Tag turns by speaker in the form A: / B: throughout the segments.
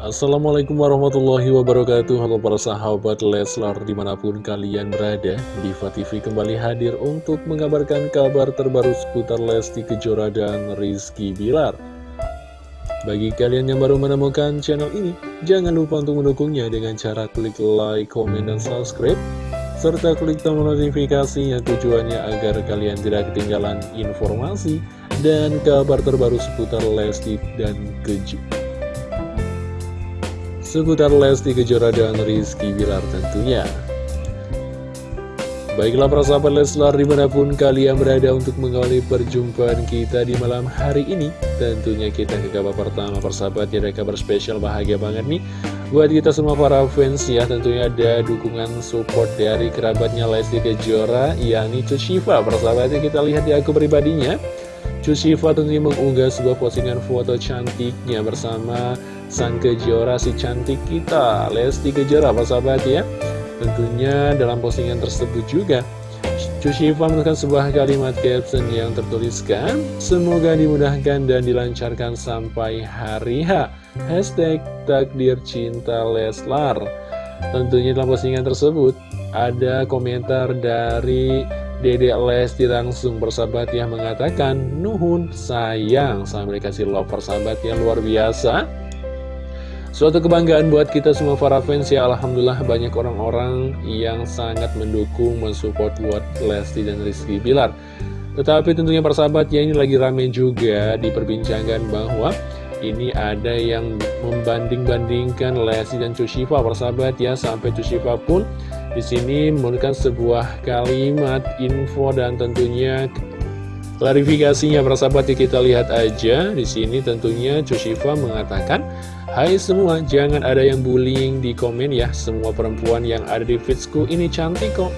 A: Assalamualaikum warahmatullahi wabarakatuh. Halo para sahabat Leslar di mana pun kalian berada Diva TV kembali hadir untuk mengabarkan kabar terbaru seputar Lesti Kejora dan Rizky Bilar. Bagi kalian yang baru menemukan channel ini Jangan lupa untuk mendukungnya dengan cara klik like, komen, dan subscribe serta klik tombol notifikasi yang tujuannya agar kalian tidak ketinggalan informasi dan kabar terbaru seputar Lesti dan Kejora seputar Lesti Kejora dan Rizky Bilar tentunya. Baiklah para sahabat Leslar di mana pun kalian berada untuk mengawali perjumpaan kita di malam hari ini Tentunya kita ke kabar pertama persahabat ya ada kabar spesial bahagia banget nih. Buat kita semua para fans ya tentunya ada dukungan support dari kerabatnya Lesti Kejora yakni Cushiva Persahabatnya kita lihat di akun pribadinya. Cushiva tentunya mengunggah sebuah postingan foto cantiknya bersama sang kejora si cantik kita. Lesti Kejora apa sahabat ya? Tentunya dalam postingan tersebut juga Cushiva menekan sebuah kalimat caption yang tertuliskan Semoga dimudahkan dan dilancarkan sampai hari H. Hashtag takdir cinta Leslar. Tentunya dalam postingan tersebut ada komentar dari Dede Lesti langsung bersahabat yang mengatakan Nuhun sayang. Sampai dikasih love persahabat yang luar biasa Suatu kebanggaan buat kita semua para fans ya. Alhamdulillah banyak orang-orang yang sangat mendukung, mensupport buat Lesti dan Rizky Bilar. Tetapi tentunya para sahabat ya ini lagi rame juga diperbincangkan bahwa ini ada yang membanding-bandingkan Lesti dan Cushiva sahabat ya Sampai Cushiva pun di sini memberikan sebuah kalimat info dan tentunya klarifikasinya sahabat ya kita lihat aja. Di sini tentunya Cushiva mengatakan Hai semua, jangan ada yang bullying di komen ya. Semua perempuan yang ada di feedsku ini cantik kok.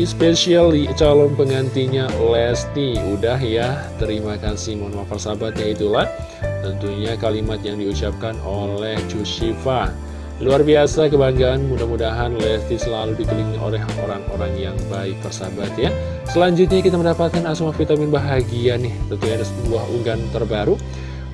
A: Especially calon pengantinya Lesti. Udah ya, terima kasih. Mohon maaf persahabatnya itulah. Tentunya kalimat yang diucapkan oleh Cushiva Luar biasa kebanggaan, mudah-mudahan Lesti selalu dikelilingi oleh orang-orang yang baik persahabat ya. Selanjutnya kita mendapatkan asma vitamin bahagia nih. Tentunya ada sebuah unggahan terbaru.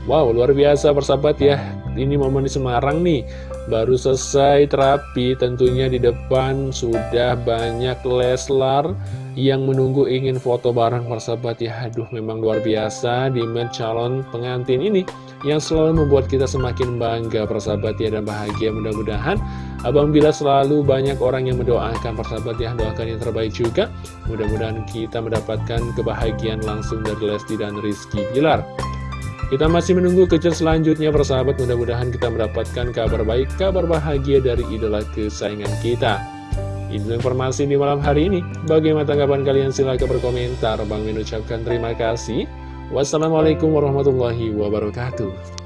A: Wow, luar biasa persahabat ya. Ini momen di Semarang nih. Baru selesai terapi tentunya di depan sudah banyak Leslar yang menunggu ingin foto bareng persahabat ya. Aduh memang luar biasa di calon pengantin ini Yang selalu membuat kita semakin bangga persahabat ya dan bahagia mudah-mudahan Abang Bila selalu banyak orang yang mendoakan persahabat ya Doakan yang terbaik juga Mudah-mudahan kita mendapatkan kebahagiaan langsung dari Lesti dan Rizky Bilar kita masih menunggu kejar selanjutnya persahabat mudah-mudahan kita mendapatkan kabar baik, kabar bahagia dari idola kesayangan kita. Ini informasi di malam hari ini. Bagaimana tanggapan kalian? Silahkan berkomentar. Bang mengucapkan terima kasih. Wassalamualaikum warahmatullahi wabarakatuh.